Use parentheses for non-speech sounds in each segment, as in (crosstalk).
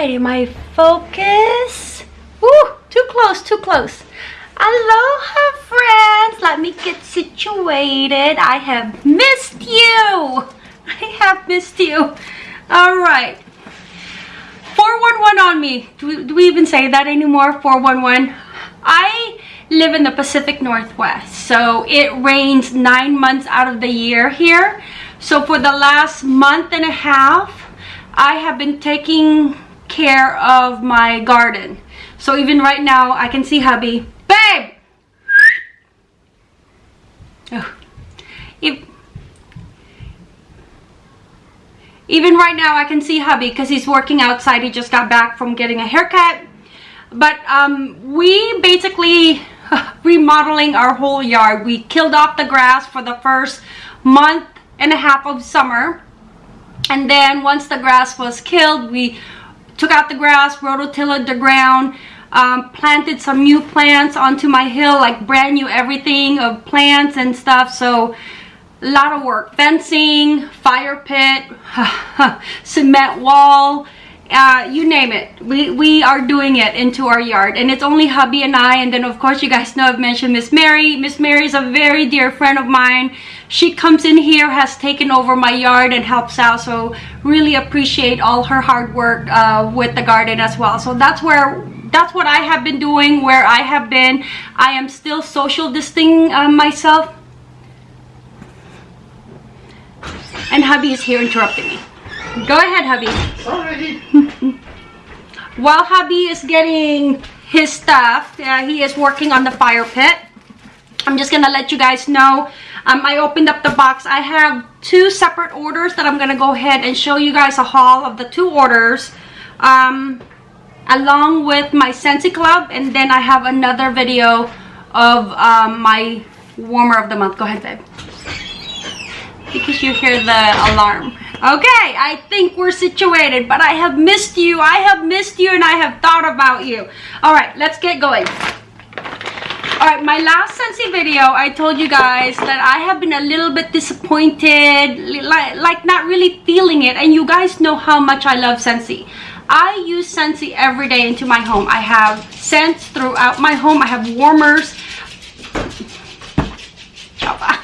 I focus? Ooh, too close, too close. Aloha, friends. Let me get situated. I have missed you. (laughs) I have missed you. All right. 411 on me. Do we, do we even say that anymore? 411. I live in the Pacific Northwest, so it rains nine months out of the year here. So for the last month and a half, I have been taking care of my garden. So even right now, I can see hubby. Babe! Oh. If, even right now, I can see hubby because he's working outside. He just got back from getting a haircut. But um, we basically (laughs) remodeling our whole yard. We killed off the grass for the first month and a half of summer. And then once the grass was killed, we took out the grass, rototilled the ground, um, planted some new plants onto my hill, like brand new everything of plants and stuff. So a lot of work. Fencing, fire pit, (sighs) cement wall, uh, you name it. We we are doing it into our yard. And it's only hubby and I. And then of course you guys know I've mentioned Miss Mary. Miss Mary is a very dear friend of mine. She comes in here has taken over my yard and helps out. So really appreciate all her hard work uh, with the garden as well. So that's where that's what I have been doing where I have been. I am still social distancing uh, myself. And hubby is here interrupting me Go ahead, hubby. Sorry. While hubby is getting his stuff, uh, he is working on the fire pit. I'm just gonna let you guys know. Um, I opened up the box. I have two separate orders that I'm gonna go ahead and show you guys a haul of the two orders. Um, along with my Scentsy Club and then I have another video of um, my warmer of the month. Go ahead, babe. Because you hear the alarm. Okay, I think we're situated, but I have missed you. I have missed you and I have thought about you. All right, let's get going. All right, my last Scentsy video, I told you guys that I have been a little bit disappointed, like, like not really feeling it. And you guys know how much I love Scentsy. I use Scentsy every day into my home. I have scents throughout my home. I have warmers. Java.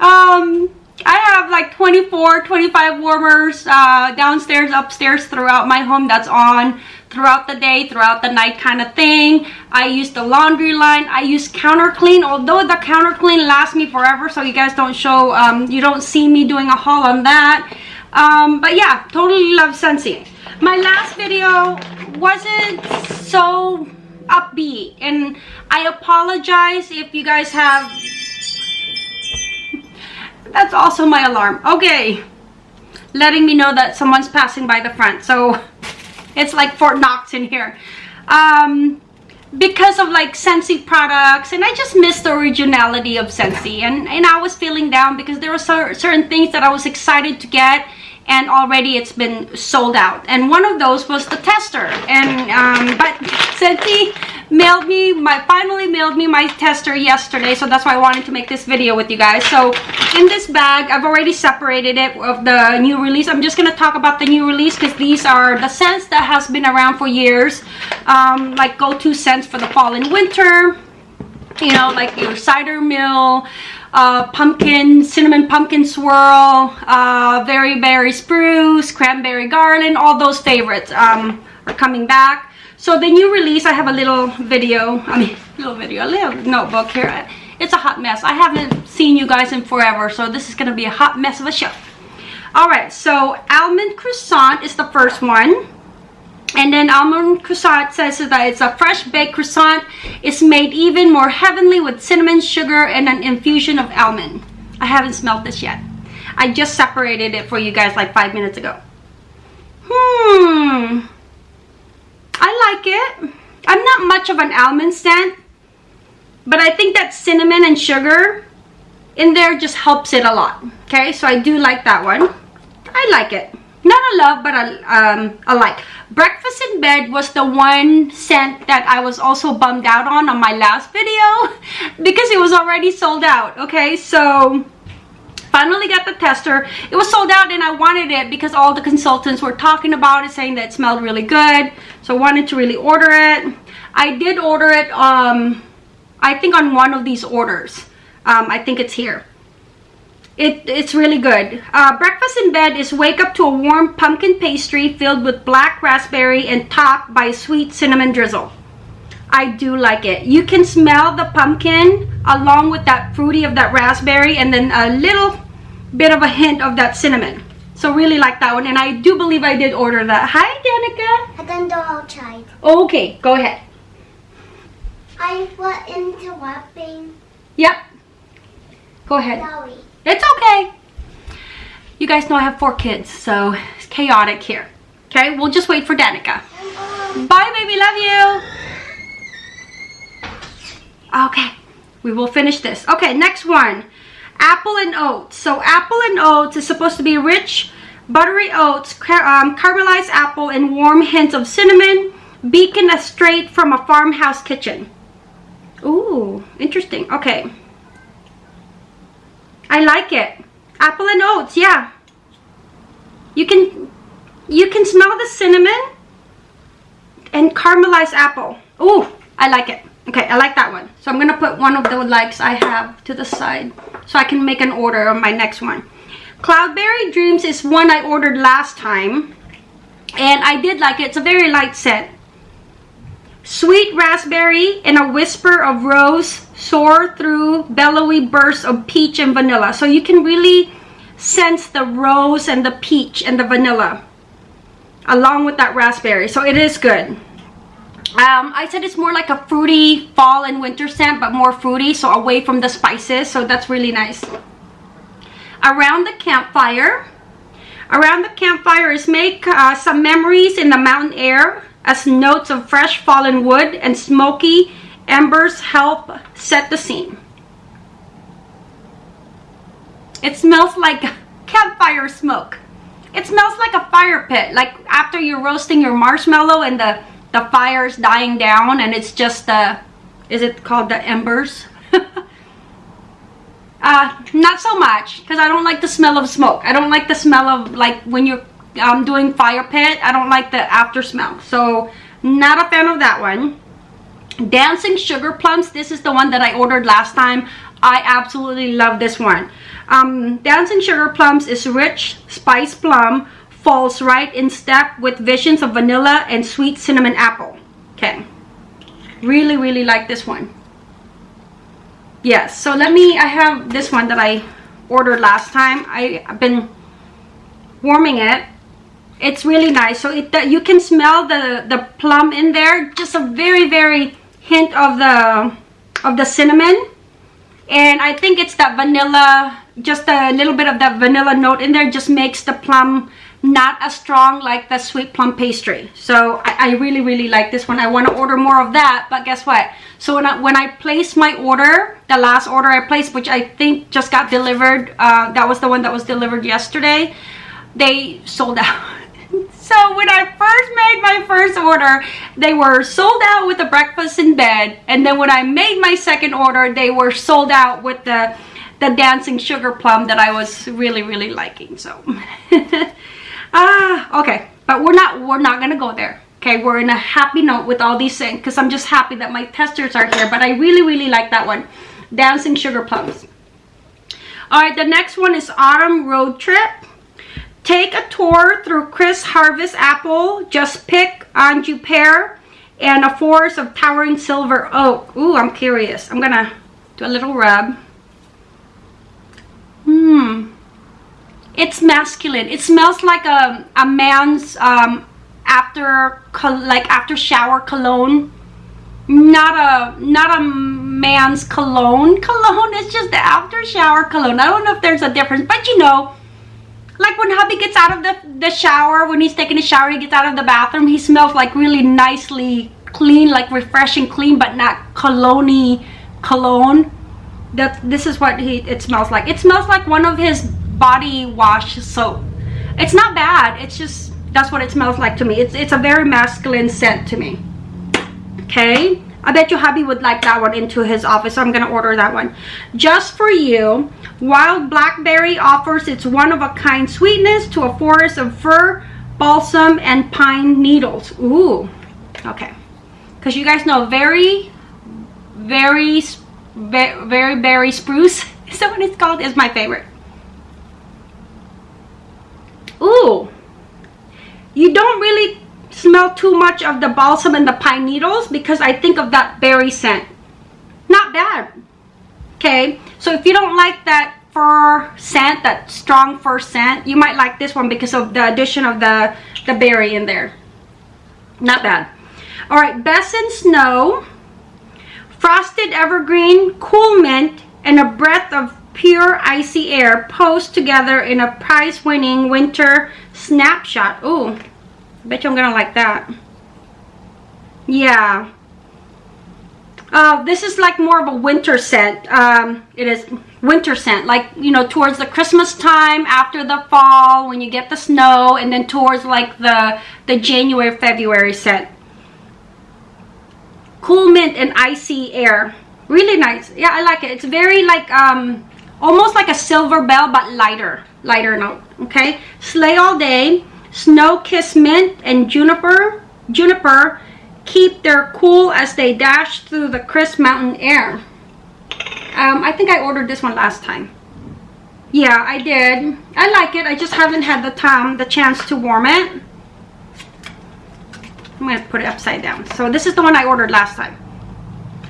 Um, I have like 24, 25 warmers uh, downstairs, upstairs throughout my home that's on throughout the day, throughout the night kind of thing. I use the laundry line. I use counter clean, although the counter clean lasts me forever, so you guys don't show, um, you don't see me doing a haul on that. Um, but yeah, totally love Scentsy. My last video wasn't so upbeat, and I apologize if you guys have that's also my alarm. Okay. Letting me know that someone's passing by the front. So (laughs) it's like Fort Knox in here. Um, because of like Scentsy products and I just missed the originality of Scentsy and, and I was feeling down because there were certain things that I was excited to get and already it's been sold out and one of those was the tester and um, but Scentsy mailed me my finally mailed me my tester yesterday so that's why I wanted to make this video with you guys so in this bag I've already separated it of the new release. I'm just gonna talk about the new release because these are the scents that has been around for years. Um, like go-to scents for the fall and winter. You know like your cider mill uh, pumpkin cinnamon pumpkin swirl uh, very berry spruce cranberry garland all those favorites um, are coming back. So the new release, I have a little video, I mean, little video, a little notebook here. It's a hot mess. I haven't seen you guys in forever, so this is going to be a hot mess of a show. Alright, so almond croissant is the first one. And then almond croissant says that it's a fresh baked croissant. It's made even more heavenly with cinnamon, sugar, and an infusion of almond. I haven't smelled this yet. I just separated it for you guys like five minutes ago. Hmm. I like it. I'm not much of an almond scent, but I think that cinnamon and sugar in there just helps it a lot. Okay, so I do like that one. I like it. Not a love, but a, um, a like. Breakfast in Bed was the one scent that I was also bummed out on on my last video (laughs) because it was already sold out. Okay, so finally got the tester it was sold out and i wanted it because all the consultants were talking about it saying that it smelled really good so i wanted to really order it i did order it um i think on one of these orders um i think it's here it, it's really good. Uh, breakfast in bed is wake up to a warm pumpkin pastry filled with black raspberry and topped by sweet cinnamon drizzle. I do like it. You can smell the pumpkin along with that fruity of that raspberry and then a little bit of a hint of that cinnamon. So really like that one and I do believe I did order that. Hi Danica. I can go outside. Okay, go ahead. I went into wrapping Yep. Go ahead. Sorry. It's okay. You guys know I have four kids, so it's chaotic here. Okay, we'll just wait for Danica. Bye, baby. Love you. Okay, we will finish this. Okay, next one. Apple and oats. So apple and oats is supposed to be rich, buttery oats, car um, caramelized apple, and warm hints of cinnamon, beacon as straight from a farmhouse kitchen. Ooh, interesting. Okay. I like it. Apple and oats, yeah. You can you can smell the cinnamon and caramelized apple. Ooh, I like it. Okay, I like that one. So I'm gonna put one of the likes I have to the side so I can make an order on my next one. Cloudberry Dreams is one I ordered last time and I did like it. It's a very light scent. Sweet raspberry and a whisper of rose soar through bellowy bursts of peach and vanilla. So you can really sense the rose and the peach and the vanilla along with that raspberry. So it is good. Um, I said it's more like a fruity fall and winter scent, but more fruity, so away from the spices. So that's really nice. Around the campfire. Around the campfire is make uh, some memories in the mountain air as notes of fresh fallen wood and smoky embers help set the scene. It smells like (laughs) campfire smoke. It smells like a fire pit, like after you're roasting your marshmallow and the, the fire's dying down and it's just the, is it called the embers? Uh, not so much because I don't like the smell of smoke. I don't like the smell of like when you're um, doing fire pit. I don't like the after smell. So not a fan of that one. Dancing Sugar Plums. This is the one that I ordered last time. I absolutely love this one. Um, Dancing Sugar Plums is rich spice plum. Falls right in step with visions of vanilla and sweet cinnamon apple. Okay. Really, really like this one. Yes. So let me, I have this one that I ordered last time. I, I've been warming it it's really nice so it you can smell the the plum in there just a very very hint of the of the cinnamon and i think it's that vanilla just a little bit of that vanilla note in there just makes the plum not as strong like the sweet plum pastry so i, I really really like this one i want to order more of that but guess what so when i when i placed my order the last order i placed which i think just got delivered uh, that was the one that was delivered yesterday they sold out (laughs) so when I first made my first order, they were sold out with the breakfast in bed. And then when I made my second order, they were sold out with the, the dancing sugar plum that I was really, really liking. So, (laughs) ah, okay. But we're not, we're not to go there. Okay, we're in a happy note with all these things because I'm just happy that my testers are here. But I really, really like that one. Dancing Sugar Plums. All right, the next one is Autumn Road Trip. Take a tour through Chris Harvest Apple. Just pick Anjou Pear and a forest of towering silver oak. Ooh, I'm curious. I'm gonna do a little rub. Hmm. It's masculine. It smells like a, a man's um, after like after shower cologne. Not a not a man's cologne. (laughs) Cologne is just the after shower cologne. I don't know if there's a difference, but you know, like when hubby gets out of the, the shower, when he's taking a shower, he gets out of the bathroom, he smells like really nicely clean, like refreshing clean, but not cologne cologne. That this is what he it smells like. It smells like one of his body wash soap. It's not bad. It's just that's what it smells like to me. It's it's a very masculine scent to me. Okay. I bet you hubby would like that one into his office, I'm gonna order that one. Just for you, Wild Blackberry offers its one-of-a-kind sweetness to a forest of fir, balsam, and pine needles. Ooh, okay. Because you guys know, very, very, very, very berry spruce, (laughs) is that what it's called? Is my favorite. Ooh, you don't really smell too much of the balsam and the pine needles because I think of that berry scent. Not bad. Okay, so if you don't like that fir scent, that strong fir scent, you might like this one because of the addition of the, the berry in there. Not bad. All right, Best in Snow, Frosted Evergreen, Cool Mint, and a breath of pure icy air posed together in a prize-winning winter snapshot. Ooh, bet you I'm gonna like that. Yeah. Uh, this is like more of a winter scent. Um, it is winter scent, like, you know, towards the Christmas time, after the fall, when you get the snow, and then towards like the, the January, February scent. Cool mint and icy air. Really nice. Yeah, I like it. It's very like, um, almost like a silver bell, but lighter, lighter note, okay? Sleigh all day Snow Kiss Mint and Juniper, Juniper keep their cool as they dash through the crisp mountain air. Um, I think I ordered this one last time. Yeah, I did. I like it. I just haven't had the time, the chance to warm it. I'm to put it upside down. So this is the one I ordered last time.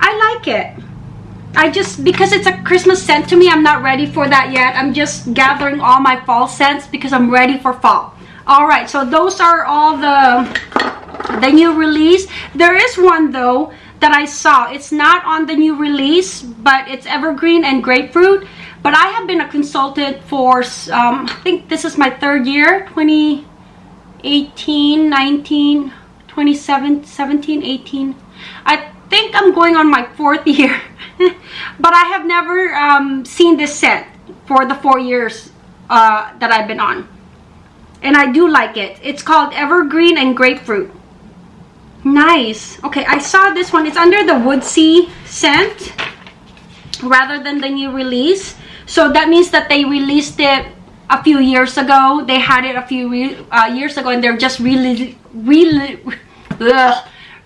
I like it. I just, because it's a Christmas scent to me, I'm not ready for that yet. I'm just gathering all my fall scents because I'm ready for fall. All right so those are all the the new release. There is one though that I saw. It's not on the new release but it's evergreen and grapefruit. But I have been a consultant for um, I think this is my third year 2018 19 27 17 18 I think I'm going on my fourth (laughs) year but I have never um, seen this set for the four years uh, that I've been on and I do like it. It's called Evergreen and Grapefruit. Nice. Okay, I saw this one. It's under the Woodsy scent rather than the new release. So that means that they released it a few years ago. They had it a few uh, years ago and they're just really, really, (laughs)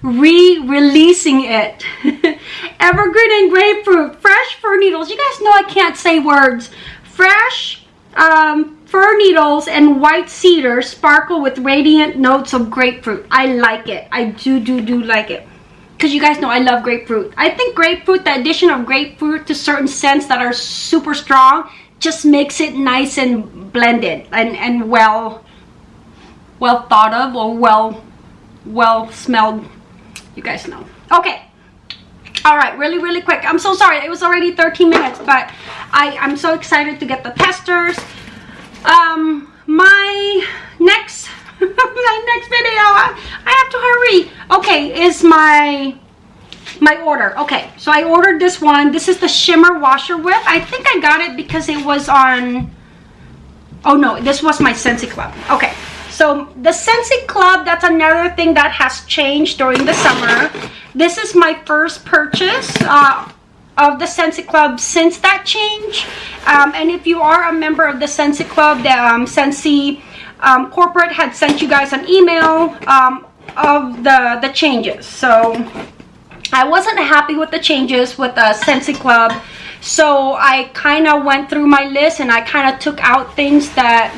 re-releasing it. (laughs) Evergreen and Grapefruit. Fresh fir needles. You guys know I can't say words. Fresh um, Fir needles and white cedar sparkle with radiant notes of grapefruit. I like it. I do, do, do like it. Because you guys know I love grapefruit. I think grapefruit, the addition of grapefruit to certain scents that are super strong, just makes it nice and blended and, and well, well thought of or well, well smelled. You guys know. Okay. All right really really quick. I'm so sorry. It was already 13 minutes but i i'm so excited to get the testers. Um my next (laughs) my next video I, I have to hurry. Okay is my my order. Okay so i ordered this one. This is the shimmer washer whip. I think i got it because it was on oh no this was my Scentsy club. Okay so the Scentsy club that's another thing that has changed during the summer this is my first purchase uh, of the Scentsy Club since that change. Um, and if you are a member of the Scentsy Club, the um, um, corporate had sent you guys an email um, of the, the changes. So I wasn't happy with the changes with the Scentsy Club. So I kind of went through my list and I kind of took out things that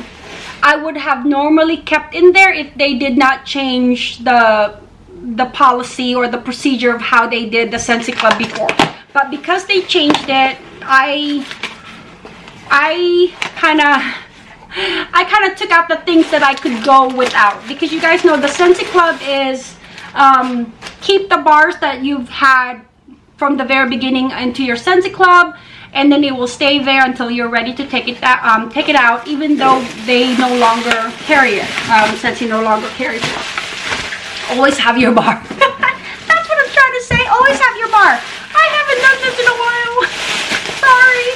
I would have normally kept in there if they did not change the the policy or the procedure of how they did the Scentsy Club before. But because they changed it i i kind of i kind of took out the things that i could go without. Because you guys know the Scentsy club is um, keep the bars that you've had from the very beginning into your Scentsy club and then it will stay there until you're ready to take it out um, take it out even though they no longer carry it um, Scentsy no longer carries it. Always have your bar. (laughs) That's what i'm trying to say. Always have your bar. I haven't done this in a while. Sorry.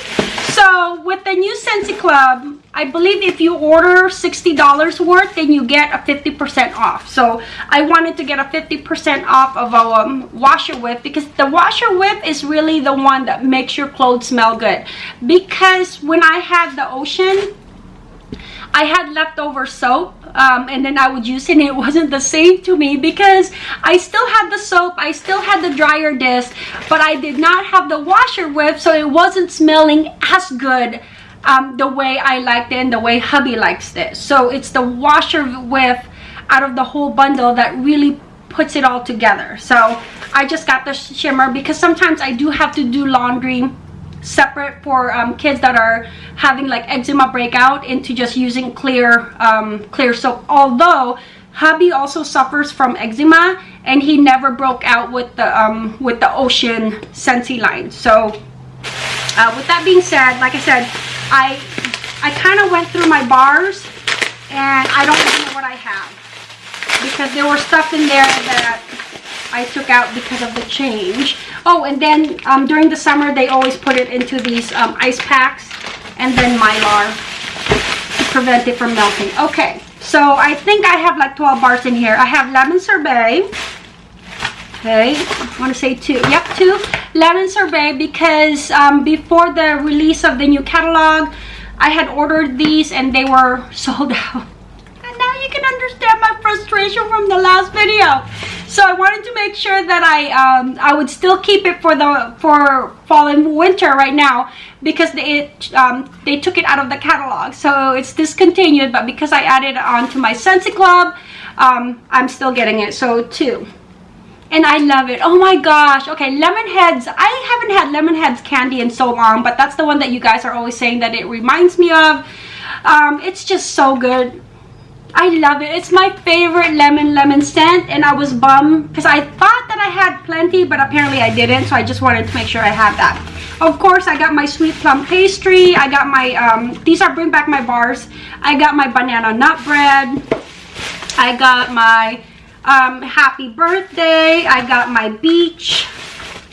So with the new Scentsy Club, I believe if you order $60 worth, then you get a 50% off. So I wanted to get a 50% off of a um, washer whip because the washer whip is really the one that makes your clothes smell good. Because when I had the ocean, I had leftover soap um, and then I would use it and it (laughs) wasn't the same to me because I still had the soap, I still had the dryer disc, but I did not have the washer whip so it wasn't smelling as good um, the way I liked it and the way hubby likes it. So it's the washer whip out of the whole bundle that really puts it all together. So I just got the shimmer because sometimes I do have to do laundry separate for um, kids that are having like eczema breakout into just using clear um, clear soap although hubby also suffers from eczema and he never broke out with the um, with the ocean Scentsy line so uh, with that being said like I said I I kind of went through my bars and I don't know what I have because there was stuff in there that I took out because of the change. Oh, and then um, during the summer, they always put it into these um, ice packs and then Mylar to prevent it from melting. Okay, so I think I have like 12 bars in here. I have lemon sorbet. Okay, I want to say two. Yep, two lemon sorbet because um, before the release of the new catalog, I had ordered these and they were (laughs) sold out. And now you can understand my frustration from the last video. So i wanted to make sure that i um, i would still keep it for the for fall and winter right now because they um, they took it out of the catalog. So it's discontinued but because i added it on to my Scentsy club um, i'm still getting it. So two and I love it. Oh my gosh. Okay, lemon heads. I haven't had lemon heads candy in so long, but that's the one that you guys are always saying that it reminds me of. Um, it's just so good. I love it. It's my favorite lemon lemon scent and I was bummed because I thought that I had plenty but apparently I didn't so I just wanted to make sure I had that. Of course I got my sweet plum pastry. I got my, um, these are bring back my bars. I got my banana nut bread. I got my um, happy birthday. I got my beach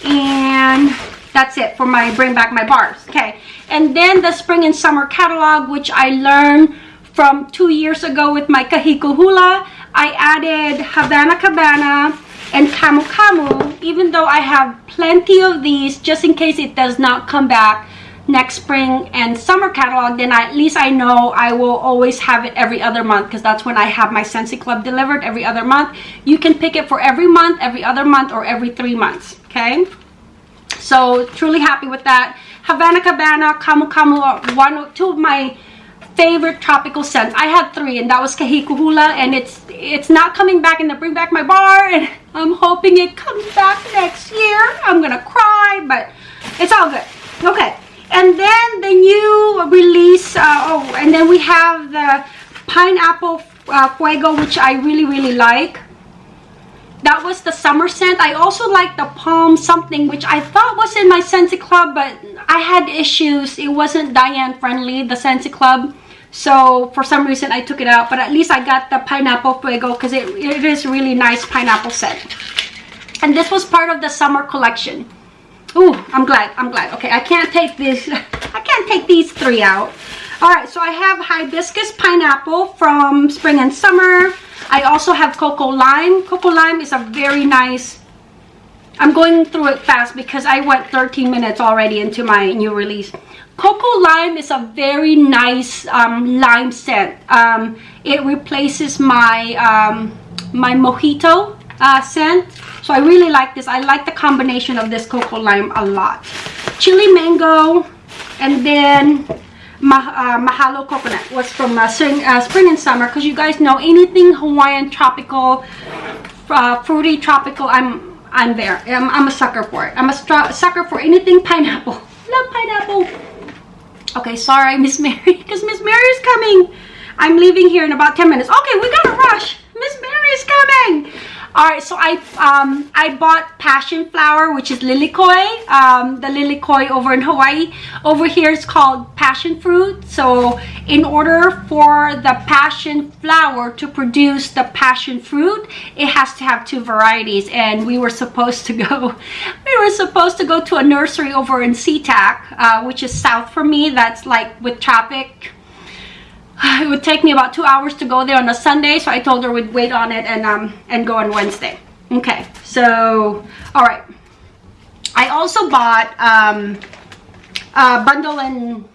and that's it for my bring back my bars. Okay. And then the spring and summer catalog which I learned from two years ago with my Kahiko Hula. I added Havana Cabana and Camu Camu, even though I have plenty of these, just in case it does not come back next spring and summer catalog, then I, at least I know I will always have it every other month because that's when I have my Scentsy Club delivered every other month. You can pick it for every month, every other month, or every three months, okay? So, truly happy with that. Havana Cabana, Camu Camu are uh, one, two of my favorite tropical scents. I had three and that was Kahiko Hula and it's it's not coming back in the Bring Back My Bar and (laughs) I'm hoping it comes back next year. I'm gonna cry but it's all good. Okay and then the new release uh, oh and then we have the pineapple uh, fuego which I really really like. That was the summer scent. I also like the palm something which i thought was in my Scentsy club but i had issues. It wasn't diane friendly the Scentsy club. So for some reason I took it out but at least I got the pineapple fuego because it, it is really nice pineapple scent. And this was part of the summer collection Ooh, I'm glad I'm glad. Okay I can't take this (laughs) I can't take these three out. All right so I have hibiscus pineapple from spring and summer. I also have cocoa lime. Cocoa lime is a very nice I'm going through it fast because I went 13 minutes already into my new release. Cocoa Lime is a very nice um, lime scent. Um, it replaces my um, my mojito uh, scent. So I really like this. I like the combination of this Cocoa Lime a lot. Chili Mango and then uh, Mahalo Coconut was from uh, spring, uh, spring and summer because you guys know anything Hawaiian tropical, uh, fruity tropical, I'm I'm there. I'm, I'm a sucker for it. I'm a sucker for anything pineapple. (laughs) Love pineapple. Okay, sorry, (laughs) Miss Mary, because Miss Mary is coming. I'm leaving here in about 10 minutes. Okay, we gotta rush. Miss Mary is coming. All right, so I um, I bought passion flower, which is lilikoi. Um, the lilikoi over in Hawaii. Over here is called passion fruit. So in order for the passion flower to produce the passion fruit, it has to have two varieties. And we were supposed to go, (laughs) we were supposed to go to a nursery over in SeaTac, uh, which is south from me. That's like with traffic (sighs) it would take me about two hours to go there on a Sunday, so I told her we'd wait on it and um and go on Wednesday. Okay, so all right. I also bought um uh bundle and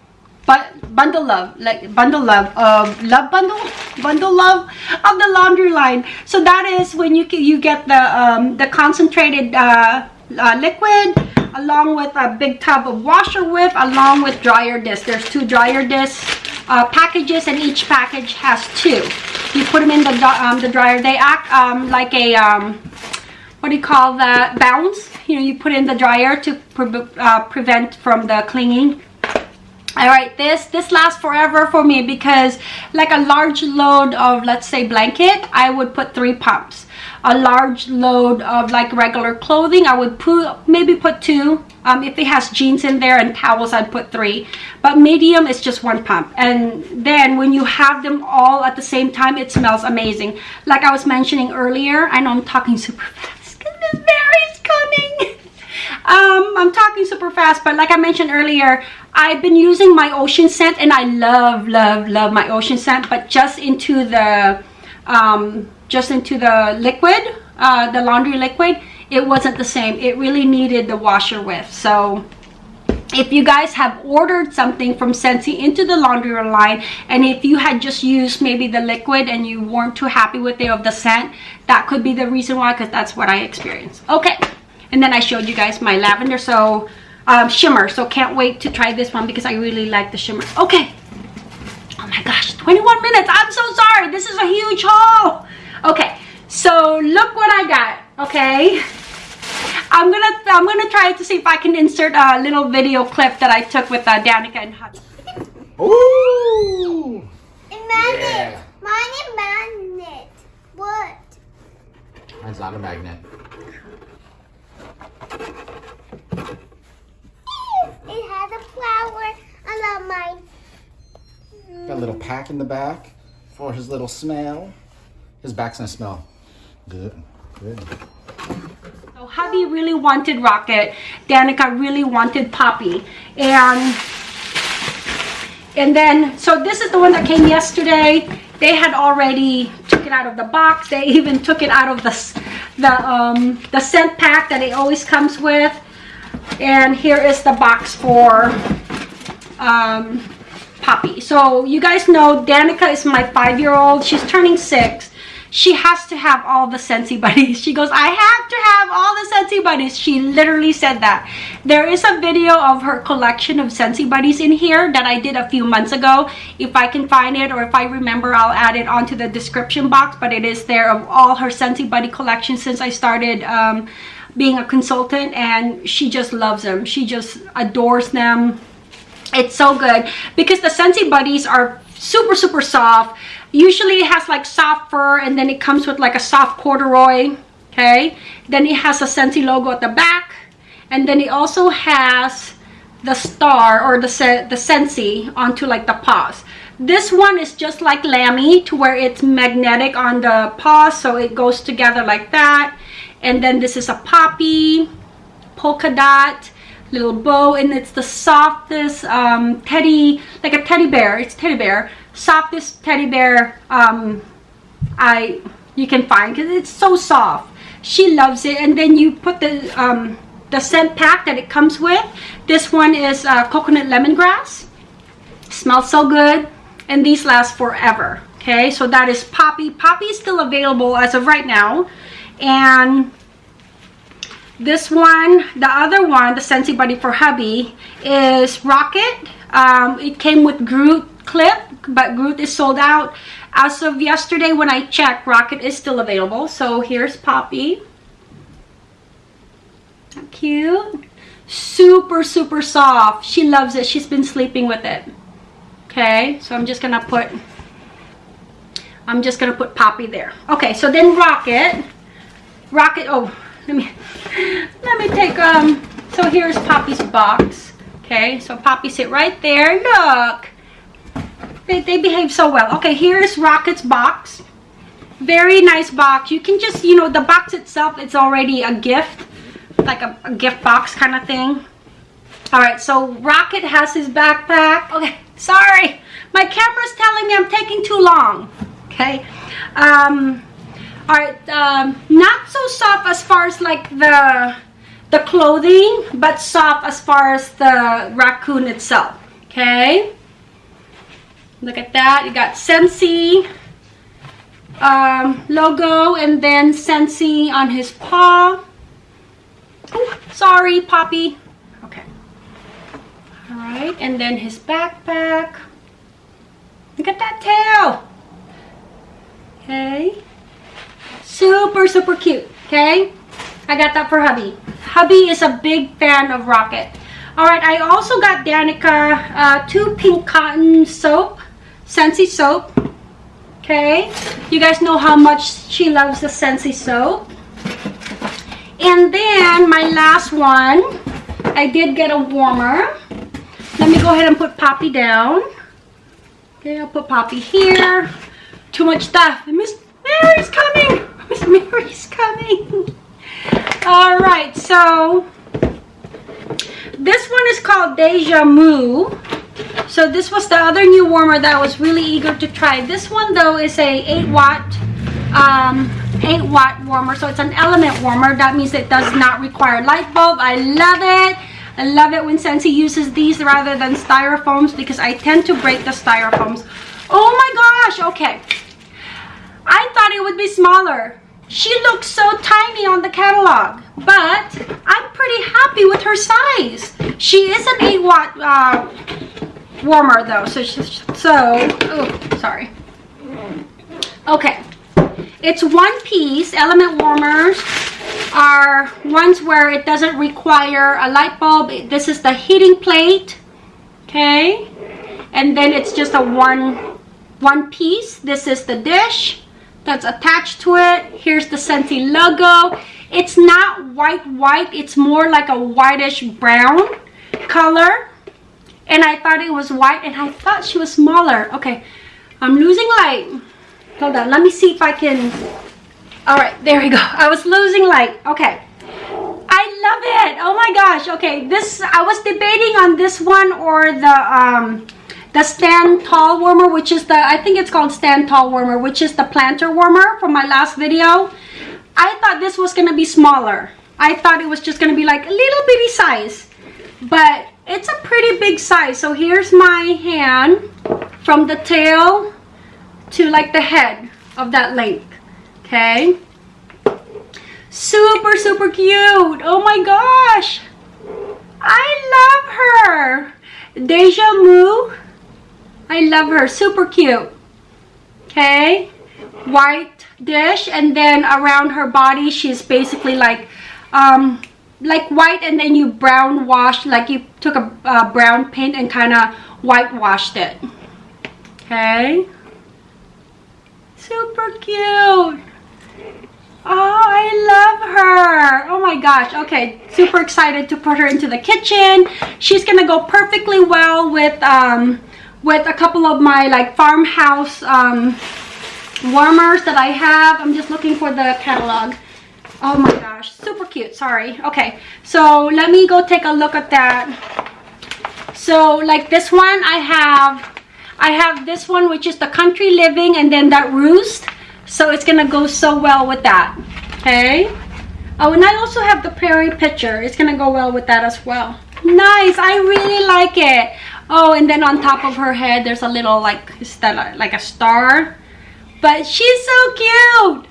but bundle love like bundle love of love bundle bundle love of the laundry line so that is when you you get the um the concentrated uh, uh liquid along with a big tub of washer whip along with dryer disc there's two dryer discs uh, packages and each package has two. You put them in the um, the dryer. They act um, like a um, what do you call that bounce? You know you put in the dryer to pre uh, prevent from the clinging. All right this this lasts forever for me because like a large load of let's say blanket i would put three pumps a large load of like regular clothing. I would put maybe put two. Um, if it has jeans in there and towels i'd put three. But medium is just one pump. And then when you have them all at the same time it smells amazing. Like i was mentioning earlier i know i'm talking super fast. Because (laughs) this berry's coming. (laughs) Um i'm talking super fast but like i mentioned earlier i've been using my ocean scent and i love love love my ocean scent but just into the um just into the liquid uh the laundry liquid it wasn't the same. It really needed the washer whip. so if you guys have ordered something from Scentsy into the laundry line and if you had just used maybe the liquid and you weren't too happy with it of the scent that could be the reason why because that's what I experienced. Okay. And then I showed you guys my lavender so um, shimmer. So can't wait to try this one because I really like the shimmer. Okay. Oh my gosh 21 minutes. I'm so sorry. This is a huge haul okay so look what I got okay I'm gonna I'm gonna try to see if I can insert a little video clip that I took with uh, Danica and Hutch. Ooh! And magnet. Yeah. Mine is magnet. What? Mine's not a magnet. It has a flower. I love mine. Got a little pack in the back for his little smell. His back's gonna smell good. Good. So hubby really wanted Rocket. Danica really wanted Poppy. And and then so this is the one that came yesterday. They had already took it out of the box. They (laughs) even took it out of the the um the scent pack that it always comes with. And here is the box for um Poppy. So you guys know Danica is my five-year-old. She's turning six. She has to have all the Scentsy buddies. She goes, I have to have all the Scentsy buddies. She literally said that. There is a video of her collection of Scentsy buddies in here that I did a few months ago. If I can find it or if I remember, I'll add it onto the description box. But it is there of all her Scentsy buddy collection since I started um, being a consultant. And she just loves them. She just adores them it's so good because the Scentsy Buddies are super, super soft. Usually it has like soft fur and then it comes with like a soft corduroy. Okay. Then it has a Scentsy logo at the back. And then it also has the star or the, the Scentsy onto like the paws. This one is just like Lammy to where it's magnetic on the paws. So it goes together like that. And then this is a poppy, polka dot little bow and it's the softest um, teddy like a teddy bear. It's teddy bear. Softest teddy bear um, I you can find because it's so soft. She loves it. And then you put the um, the scent pack that it comes with. This one is uh, coconut lemongrass. Smells so good. And these last forever okay? So that is poppy. Poppy is still available as of right now. And this one the other one the Scentsy buddy for hubby is rocket. Um, it came with groot clip but groot is sold out. As of yesterday when i checked rocket is still available. So here's poppy. Cute. Super super soft. She loves it. She's been sleeping with it. Okay so i'm just gonna put i'm just gonna put poppy there. Okay so then rocket. Rocket, oh, let me, let me take, um, so here's Poppy's box. Okay, so Poppy sit right there. Look, they, they behave so well. Okay, here's Rocket's box. Very nice box. You can just, you know, the box itself, it's already a gift. Like a, a gift box kind of thing. Alright, so Rocket has his backpack. Okay, sorry. My camera's telling me I'm taking too long. Okay. Um, Alright, um, not so soft as far as like the the clothing, but soft as far as the raccoon itself. Okay. Look at that. You got Scentsy um, logo and then Scentsy on his paw. Oh, sorry, Poppy. Okay. All right, and then his backpack. Look at that tail. Okay. Super, super cute. Okay. I got that for hubby. Hubby is a big fan of Rocket. All right, I also got Danica uh, two pink cotton soap, Scentsy soap. Okay, you guys know how much she loves the Scentsy soap. And then my last one, I did get a warmer. Let me go ahead and put Poppy down. Okay, I'll put Poppy here. Too much stuff. Miss Mary's coming. Mary's coming. All right, so this one is called Deja Moo. So this was the other new warmer that I was really eager to try. This one though is a 8 watt um, 8 watt warmer. So it's an element warmer. That means it does not require light bulb. I love it. I love it when Scentsy uses these rather than styrofoams because I tend to break the styrofoams. Oh my gosh, okay. I thought it would be smaller. She looks so tiny on the catalog, but I'm pretty happy with her size. She is an 8 watt uh, warmer though, so, she's so, oh, sorry. Okay, it's one piece. Element warmers are ones where it doesn't require a light bulb. This is the heating plate, okay? And then it's just a one, one piece. This is the dish that's attached to it. Here's the Scentsy logo. It's not white white. It's more like a whitish brown color. And I thought it was white and I thought she was smaller. Okay, I'm losing light. Hold on, let me see if I can... Alright, there we go. (laughs) I was losing light. Okay. I love it. Oh my gosh. Okay, this... I was debating on this one or the... um the stand tall warmer which is the i think it's called stand tall warmer which is the planter warmer from my last video. I thought this was going to be smaller. I thought it was just going to be like a little bitty size but it's a pretty big size. So here's my hand from the tail to like the head of that length okay? Super super cute. Oh my gosh. I love her. Deja moo I love her. Super cute. Okay. White dish. And then around her body, she's basically like, um, like white and then you brown wash, like you took a uh, brown paint and kind of whitewashed it. Okay. Super cute. Oh, I love her. Oh my gosh. Okay, super excited to put her into the kitchen. She's going to go perfectly well with um, with a couple of my like farmhouse um, warmers that I have. I'm just looking for the catalog. Oh my gosh, super cute. Sorry. Okay, so let me go take a look at that. So like this one, I have, I have this one which is the country living and then that roost. So it's gonna go so well with that. Okay. Oh, and I also have the prairie picture. It's gonna go well with that as well. Nice. I really like it. Oh, and then on top of her head, there's a little like, that like a star? But she's so cute.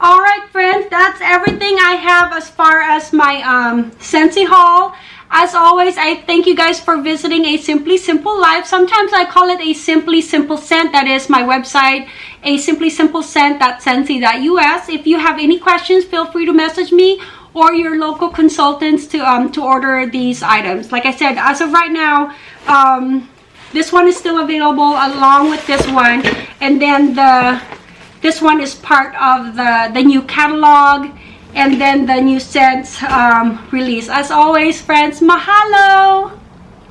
All right, friends, that's everything I have as far as my um, Scentsy haul. As always, I thank you guys for visiting A Simply Simple Life. Sometimes I call it A Simply Simple Scent. That is my website, a simply simple scent.scentsy.us. If you have any questions, feel free to message me or your local consultants to um to order these items like i said as of right now um this one is still available along with this one and then the this one is part of the the new catalog and then the new scents um, release. As always, friends, mahalo!